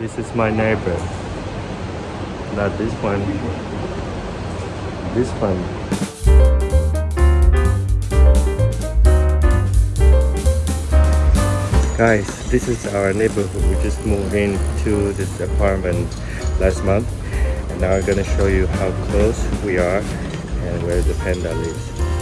This is my neighbor. Not this one. This one. Guys, this is our neighborhood. We just moved into this apartment last month. And now I'm gonna show you how close we are and where the panda lives.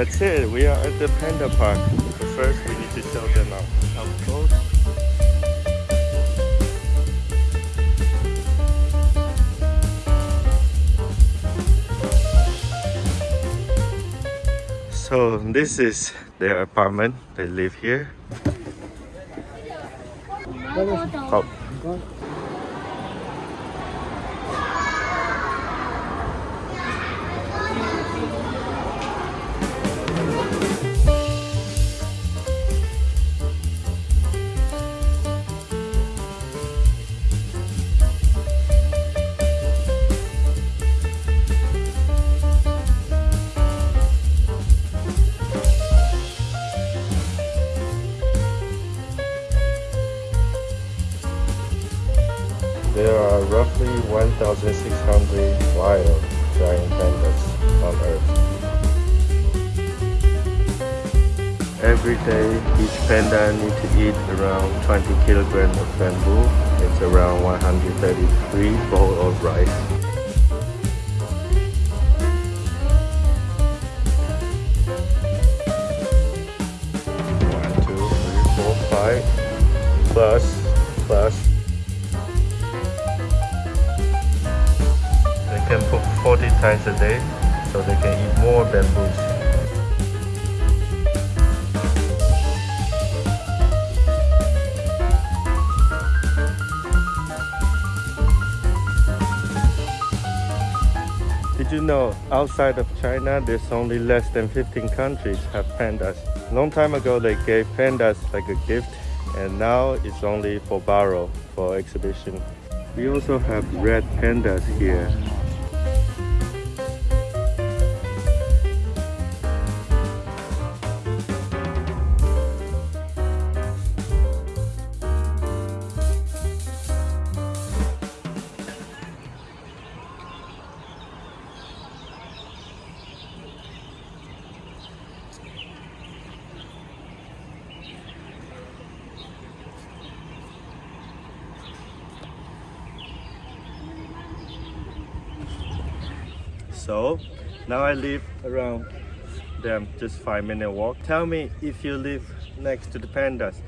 That's it. We are at the panda park. But first, we need to show them up up close. So this is their apartment. They live here. Oh, are roughly 1,600 wild giant pandas on Earth. Every day, each panda needs to eat around 20 kilograms of bamboo. It's around 133 bowl of rice. Plus times a day, so they can eat more bamboos. Did you know outside of China there's only less than 15 countries have pandas? Long time ago they gave pandas like a gift and now it's only for borrow for exhibition. We also have red pandas here. So now I live around them, just five minute walk. Tell me if you live next to the pandas,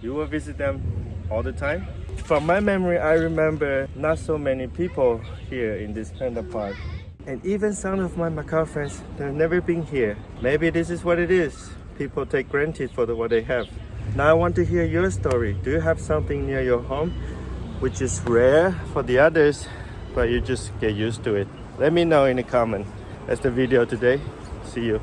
you will visit them all the time? From my memory, I remember not so many people here in this panda park. And even some of my Macau friends, they've never been here. Maybe this is what it is. People take granted for the, what they have. Now I want to hear your story. Do you have something near your home which is rare for the others, but you just get used to it? Let me know in the comment. That's the video today. See you.